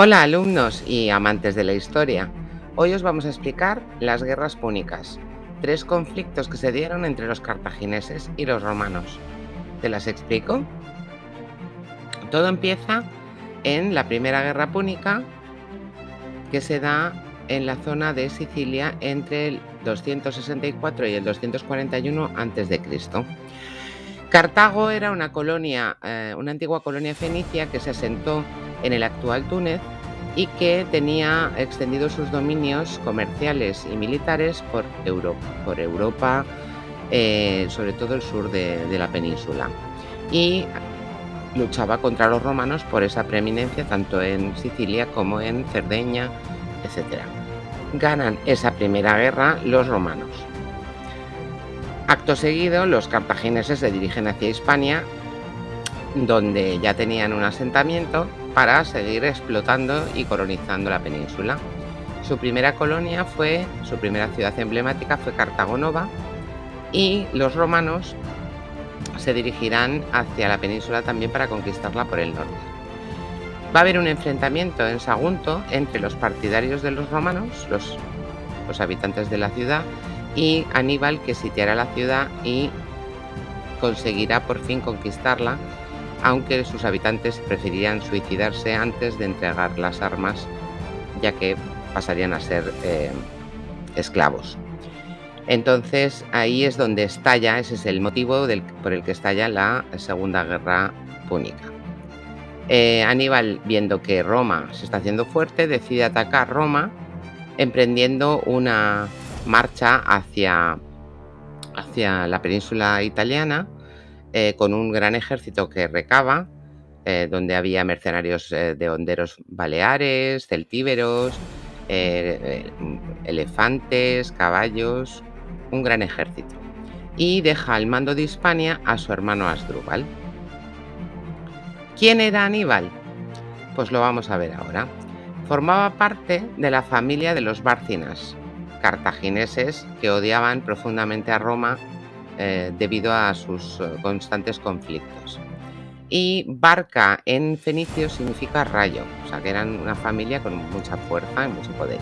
Hola alumnos y amantes de la historia. Hoy os vamos a explicar las guerras púnicas, tres conflictos que se dieron entre los cartagineses y los romanos. ¿Te las explico? Todo empieza en la primera guerra púnica que se da en la zona de Sicilia entre el 264 y el 241 a.C. Cartago era una colonia, eh, una antigua colonia fenicia que se asentó en el actual Túnez y que tenía extendidos sus dominios comerciales y militares por Europa, por Europa eh, sobre todo el sur de, de la península. Y luchaba contra los romanos por esa preeminencia tanto en Sicilia como en Cerdeña, etc. Ganan esa primera guerra los romanos. Acto seguido, los cartagineses se dirigen hacia Hispania, donde ya tenían un asentamiento para seguir explotando y colonizando la península. Su primera colonia fue, su primera ciudad emblemática fue Cartago Nova y los romanos se dirigirán hacia la península también para conquistarla por el norte. Va a haber un enfrentamiento en Sagunto entre los partidarios de los romanos, los, los habitantes de la ciudad, y Aníbal que sitiará la ciudad y conseguirá por fin conquistarla, aunque sus habitantes preferirían suicidarse antes de entregar las armas, ya que pasarían a ser eh, esclavos. Entonces ahí es donde estalla, ese es el motivo por el que estalla la Segunda Guerra Púnica. Eh, Aníbal, viendo que Roma se está haciendo fuerte, decide atacar Roma, emprendiendo una marcha hacia, hacia la península italiana eh, con un gran ejército que recaba, eh, donde había mercenarios eh, de honderos baleares, celtíberos, elefantes, caballos, un gran ejército. Y deja al mando de Hispania a su hermano Asdrúbal. ¿Quién era Aníbal? Pues lo vamos a ver ahora. Formaba parte de la familia de los Bárcinas, cartagineses que odiaban profundamente a Roma eh, debido a sus eh, constantes conflictos. Y Barca en fenicio significa rayo, o sea que eran una familia con mucha fuerza y mucho poder.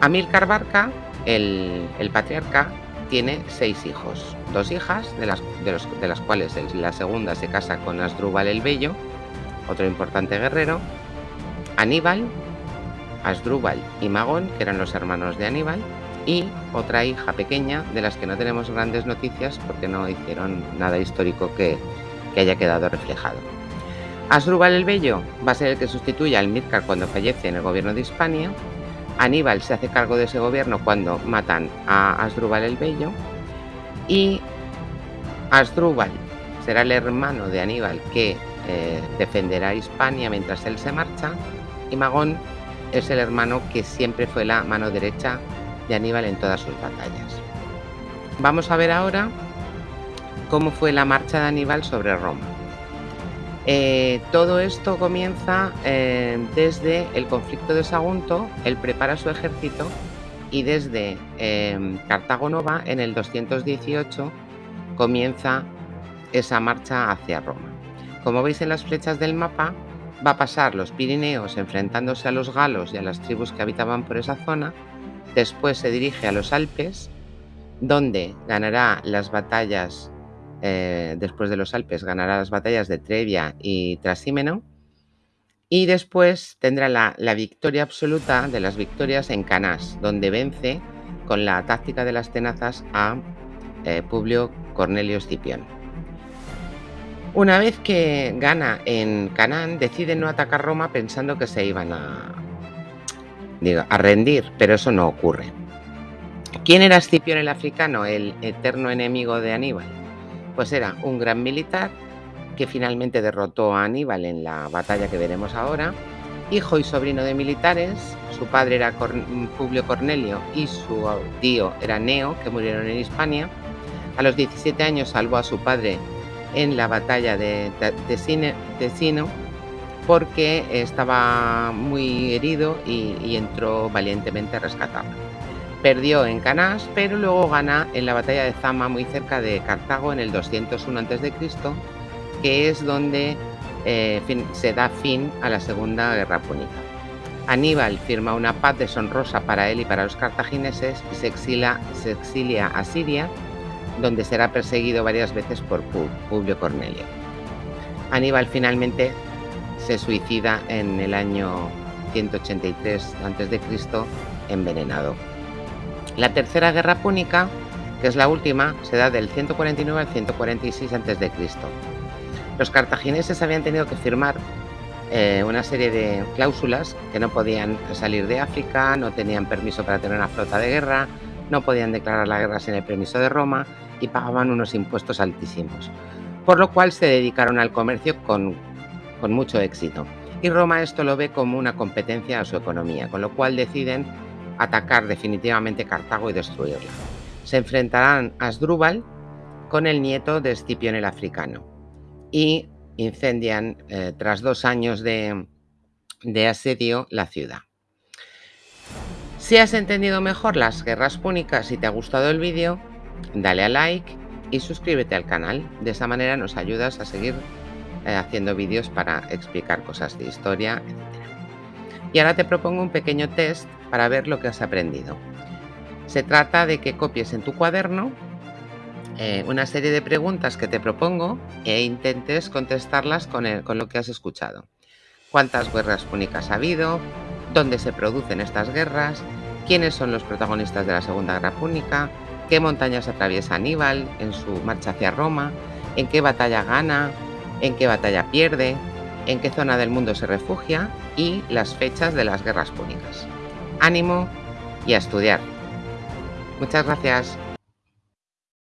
Amílcar Barca, el, patriarca, tiene seis hijos, dos hijas, de las, de las cuales la segunda se casa con Asdrúbal el Bello, otro importante guerrero, Aníbal, Asdrúbal y Magón, que eran los hermanos de Aníbal, y otra hija pequeña de las que no tenemos grandes noticias porque no hicieron nada histórico que, haya quedado reflejado. Asdrúbal el Bello va a ser el que sustituye al Midcar cuando fallece en el gobierno de Hispania. Aníbal se hace cargo de ese gobierno cuando matan a Asdrúbal el Bello. Y Asdrúbal será el hermano de Aníbal que eh, defenderá Hispania mientras él se marcha. Y Magón es el hermano que siempre fue la mano derecha de Aníbal en todas sus batallas. Vamos a ver ahora cómo fue la marcha de Aníbal sobre Roma. Eh, todo esto comienza eh, desde el conflicto de Sagunto, él prepara su ejército y desde eh, en el 218 comienza esa marcha hacia Roma. Como veis en las flechas del mapa, va a pasar los Pirineos enfrentándose a los galos y a las tribus que habitaban por esa zona, después se dirige a los Alpes, donde ganará las batallas, eh, después de los Alpes, ganará las batallas de Trevia y Trasímeno, y después tendrá la, victoria absoluta de las victorias en Canás, donde vence con la táctica de las tenazas a eh, Publio Cornelio Escipión. Una vez que gana en Canaán, decide no atacar Roma pensando que se iban a, a rendir, pero eso no ocurre. ¿Quién era Escipión el africano, el eterno enemigo de Aníbal? Pues era un gran militar que finalmente derrotó a Aníbal en la batalla que veremos ahora, hijo y sobrino de militares, su padre era Publio Cornelio y su tío era Neo, que murieron en Hispania. A los 17 años salvó a su padre en la batalla de Tesino porque estaba muy herido y, entró valientemente a rescatarlo. Perdió en Canás, pero luego gana en la batalla de Zama, muy cerca de Cartago, en el 201 a.C., que es donde eh, se da fin a la Segunda Guerra Púnica. Aníbal firma una paz deshonrosa para él y para los cartagineses y se, se exilia a Siria, donde será perseguido varias veces por Publio Cornelio. Aníbal finalmente se suicida en el año 183 a.C. envenenado. La Tercera Guerra Púnica, que es la última, se da del 149 al 146 a.C. Los cartagineses habían tenido que firmar eh, una serie de cláusulas que no podían salir de África, no tenían permiso para tener una flota de guerra, no podían declarar la guerra sin el permiso de Roma y pagaban unos impuestos altísimos, por lo cual se dedicaron al comercio con, con mucho éxito. Y Roma esto lo ve como una competencia a su economía, con lo cual deciden atacar definitivamente Cartago y destruirla. Se enfrentarán a Asdrúbal con el nieto de Escipión el africano y incendian eh, tras dos años de, de asedio la ciudad. Si has entendido mejor las guerras púnicas y te ha gustado el vídeo, dale a like y suscríbete al canal. De esa manera nos ayudas a seguir eh, haciendo vídeos para explicar cosas de historia, etc. Y ahora te propongo un pequeño test para ver lo que has aprendido. Se trata de que copies en tu cuaderno eh, una serie de preguntas que te propongo e intentes contestarlas con, con lo que has escuchado. ¿Cuántas guerras púnicas ha habido? ¿Dónde se producen estas guerras? ¿Quiénes son los protagonistas de la Segunda Guerra Púnica? ¿Qué montañas atraviesa Aníbal en su marcha hacia Roma? ¿En qué batalla gana? ¿En qué batalla pierde? ¿En qué zona del mundo se refugia? Y las fechas de las guerras púnicas. Ánimo y a estudiar. Muchas gracias.